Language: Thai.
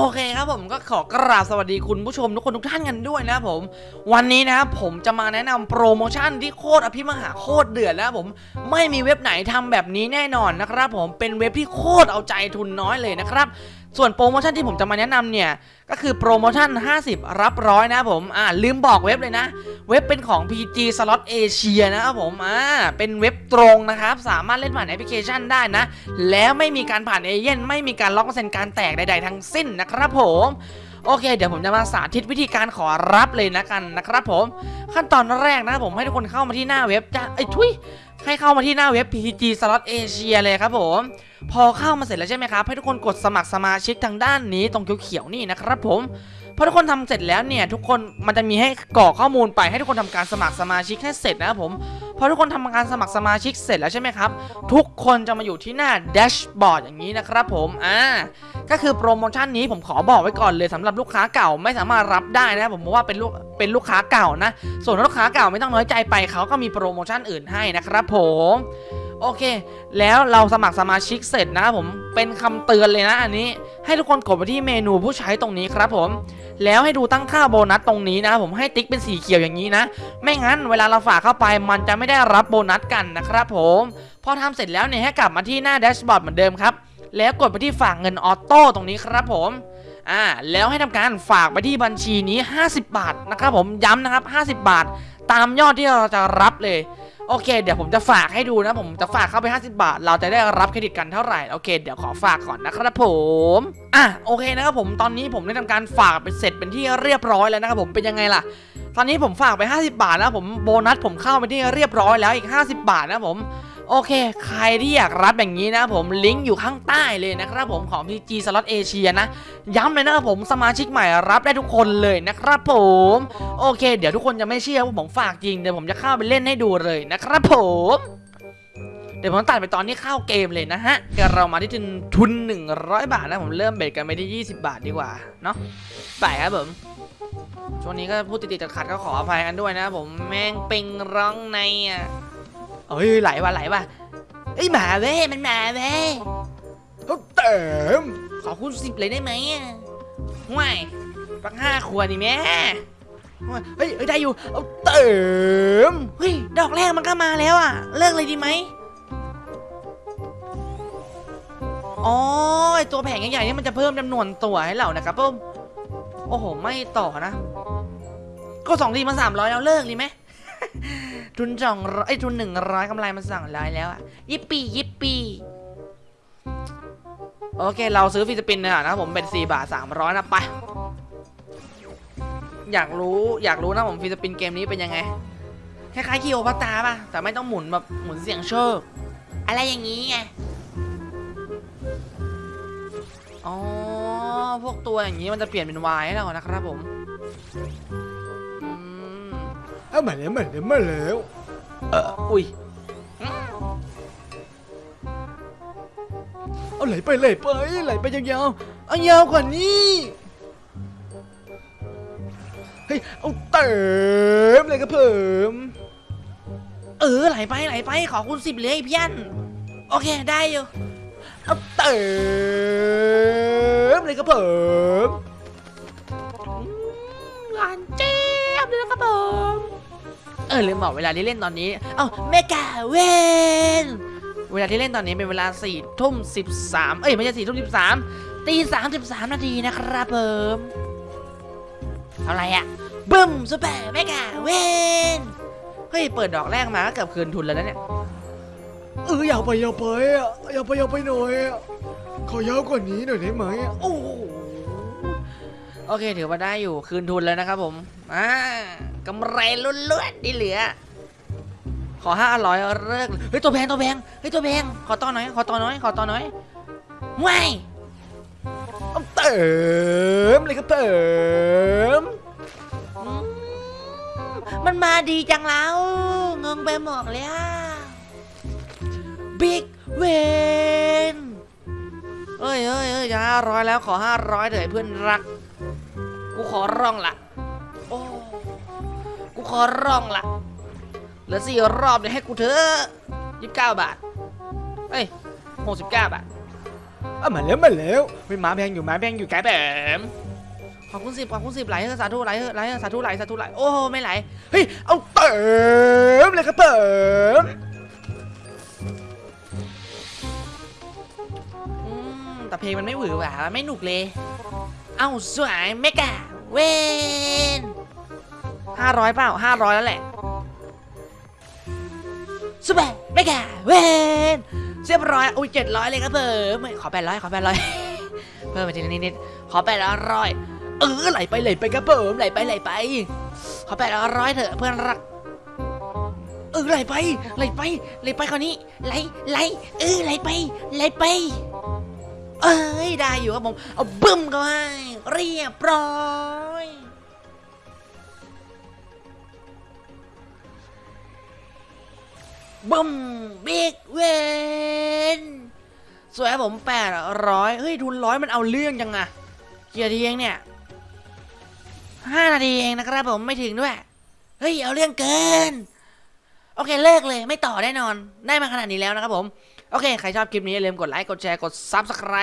โอเคครับผมก็ขอกราบสวัสดีคุณผู้ชมทุกคนทุกท่านกันด้วยนะครับผม วันนี้นะครับผมจะมาแนะนำโปรโมชั่นที่โคตรอภิมหาโคตรเดือดแล้วผมไม่มีเว็บไหนทำแบบนี้แน่นอนนะครับผมเป็นเว็บที่โคตรเอาใจทุนน้อยเลยนะครับ ส่วนโปรโมชั่นที่ผมจะมาแนะนำเนี่ย ก็คือโปรโมชั่น 50 รับร้อยนะผม อ่า ลืมบอกเว็บเลยนะ เว็บเป็นของ PG Slot Asia นะครับผม อ่า เป็นเว็บตรงนะครับ สามารถเล่นผ่านแอปพลิเคชันได้นะ แล้วไม่มีการผ่านเอเย่นไม่มีการล็อกเซ็นการแตกใด ๆ ทั้งสิ้นนะครับผมโอเค เดี๋ยวผมจะมาสาธิตวิธีการขอรับเลยนะกันนะครับผม ขั้นตอนแรกนะผมให้ทุกคนเข้ามาที่หน้าเว็บจะไอ้ทุย ให้เข้ามาที่หน้าเว็บ PG Slot Asia เลยครับผม พอเข้ามาเสร็จแล้วใช่ไหมครับ ให้ทุกคนกดสมัครสมาชิกทางด้านนี้ตรงเขียวๆนี่นะครับผมพอทุกคนทำเสร็จแล้วเนี่ยทุกคนมันจะมีให้กรอกข้อมูลไปให้ทุกคนทำการสมัครสมาชิกให้เสร็จนะครับผม พอทุกคนทำการสมัครสมาชิกเสร็จแล้วใช่ไหมครับ ทุกคนจะมาอยู่ที่หน้าแดชบอร์ดอย่างนี้นะครับผมอ่าก็คือโปรโมชั่นนี้ผมขอบอกไว้ก่อนเลยสำหรับลูกค้าเก่าไม่สามารถรับได้นะผมเพราะว่าเป็นลูกเป็นลูกค้าเก่านะ ส่วนลูกค้าเก่าไม่ต้องน้อยใจไปเขาก็มีโปรโมชั่นอื่นให้นะครับผมโอเค แล้วเราสมัครสมาชิกเสร็จนะครับผมเป็นคำเตือนเลยนะอันนี้ ให้ทุกคนกดไปที่เมนูผู้ใช้ตรงนี้ครับผม แล้วให้ดูตั้งค่าโบนัสตรงนี้นะครับผมให้ติ๊กเป็นสีเขียวอย่างนี้นะ ไม่งั้นเวลาเราฝากเข้าไปมันจะไม่ได้รับโบนัสกันนะครับผมพอทำเสร็จแล้วเนี่ยให้กลับมาที่หน้า dashboard เหมือนเดิมครับแล้วกดไปที่ฝากเงิน auto ตรงนี้ครับผมอ่าแล้วให้ทำการฝากไปที่บัญชีนี้ 50 บาทนะครับผมย้ำนะครับ 50 บาท ตามยอดที่เราจะรับเลย โอเค เดี๋ยวผมจะฝากให้ดูนะ ผมจะฝากเข้าไป 50 บาท เราจะได้รับเครดิตกันเท่าไหร่ โอเค เดี๋ยวขอฝากก่อนนะครับผม อะ โอเคนะครับผม ตอนนี้ผมได้ทำการฝากไปเสร็จเป็นที่เรียบร้อยแล้วนะครับผม เป็นยังไงล่ะ ตอนนี้ผมฝากไป 50 บาทแล้วผม โบนัสผมเข้าไปที่เรียบร้อยแล้วอีก 50 บาทนะผม โอเค ใครที่อยากรับอย่างนี้นะผมลิงก์อยู่ข้างใต้เลยนะครับผมของ PG Slot Asia นะ ย้ำเลยนะครับผมสมาชิกใหม่รับได้ทุกคนเลยนะครับผม โอเค เดี๋ยวทุกคนจะไม่เชื่อว่าผมฝากจริงเดี๋ยวผมจะเข้าไปเล่นให้ดูเลยนะครับผมเดี๋ยวผมตัดไปตอนนี้เข้าเกมเลยนะฮะเดี๋ยวเรามาที่ทุนทุน 100 บาทนะผมเริ่มเบ็ดกันไปที่ 20 บาทดีกว่า เนาะไปครับผม ช่วงนี้ก็พูดติดๆขัดๆก็ขออภัยกันด้วยนะผมแม่งปิงร้องในอะ เอ้ยไหลว่ะไหลว่ะเอ้ยหมาเว้ยมันหมาเว้ยเขาเต็มขอคูณสิบเลยได้ไหมอะห่วยปักห้าขวดนี่แม่ห่วยเฮ้ยได้อยู่เอาเต็มเฮ้ยดอกแรกมันก็มาแล้วอะ เลิกเลยดีไหมอ๋อไอตัวแผงใหญ่ๆนี่มันจะเพิ่มจำนวนตัวให้เรานะครับผมโอ้โห ไม่ต่อนะ ก็สองทีมาสามร้อยแล้วเลิกดีไหม ทุนสองร้อยไอยทุนหนึ่งร้อยกำไรมาสองร้อยแล้วอะยิปปี้ยิปปี้โอเค เราซื้อ free spin เนี่ยนะครับผมเป็นสี่บาทสามร้อยนะไป อยากรู้อยากรู้นะผม free spin เกมนี้เป็นยังไง คล้ายๆคลีโอพัตราป่ะ แต่ไม่ต้องหมุนแบบหมุนเสี่ยงโชค อะไรอย่างนี้ไง อ๋อ พวกตัวอย่างนี้มันจะเปลี่ยนเป็นวายให้เรานะครับผม เอามาแล้วมาแล้วมาแล้วอุ้ยเอาไหลไปไหลไปไหลไปยาวๆเอายาวกว่านี้เฮ้ยเอาเต็มเลยครับผมเออไหลไปไหลไปขอคุณสิบเลยพี่ยันโอเคได้อยู่เอาเต็มเลยครับผมหวานเจี๊ยบเลยนะครับผมเออลืมบอกเวลาที่เล่นตอนนี้ เอ้าเมกาเวนเวลาที่เล่นตอนนี้เป็นเวลา4ี่ทุ่มสิบสามเอ้ยไม่ใช่สี่ทุ่มสิบสามตีสามสิบสามนาทีนะครับผมอะไรอะบึ้มซูเปอร์เมกาเวนเฮ้ยเปิดดอกแรกมาก็เกือบคืนทุนแล้วนะเนี่ยเออยาวไปยาวไปอะยาวไปยาวไปหน่อยอะขอยาวกว่านี้หน่อยได้ไหมอะโอ้โหโอเคถือว่าได้อยู่คืนทุนแล้วนะครับผมอ่า กำไรล้วนๆที่เหลือ ขอห้าร้อยเลิกเฮ้ยตัวแพงตัวแพงเฮ้ยตัวแพงขอต่อหน่อยขอต่อหน่อยขอต่อหน่อยไม่เต็มเลยครับเต็มมันมาดีจังแล้วงงไปหมดแล้วบิ๊กเวนเอ้ยเอ้ยเอ้ยจะห้าร้อยแล้วขอห้าร้อยเถอะเพื่อนรัก กูขอร้องละ ขอร้องละเหลือสี่รอบเดี๋ยวให้กูเถอะยี่สิบเก้าบาทเอ้ยหกสิบเก้าบาทอะมาแล้วมาแล้วเฮ้ยหมาแพงอยู่หมาแพงอยู่ไกลแบบขอบคุณสิบขอบคุณสิบไหลเถอะสาธุไหลเถอะไหลเถอะสาธุไหลสาธุไหลโอ้ไม่ไหลเฮ้ยเอาเติมเลยครับเติมอืมแต่เพลงมันไม่หวือหวาไม่หนุกเลย เอ้าสวยเมกาเวน ห้าร้อยเปล่าห้าร้อยแล้วแหละสวยเมกาเวนเรียบร้อยอุ้ยเจ็ดร้อยเลยครับเพิ่มขอแปดร้อยขอแปดร้อยเพิ่มไปทีนิดนิดๆขอแปดร้อยเออไหลไปไหลไปครับเพิ่มไหลไปไหลไป ขอแปดร้อยเถอะเพื่อนรักเออไหลไปไหลไปไหลไปคราวนี้ไหลไหลเออไหลไปไหลไปเอ้ยได้อยู่ครับผมเอาบึ้มเข้าให้เรียบร้อย บึ้มบิ๊กเวนสวยครับผมแปดร้อยเฮ้ยทุนร้อยมันเอาเรื่องจังอะเกียร์ทีเองเนี่ยห้านาทีเองนะครับผมไม่ถึงด้วย เฮ้ย เอาเรื่องเกิน โอเคเลิกเลยไม่ต่อแน่นอน ได้มาขนาดนี้แล้วนะครับผม โอเค ใครชอบคลิปนี้อย่าลืมกดไลค์ กดแชร์ กด Subscribe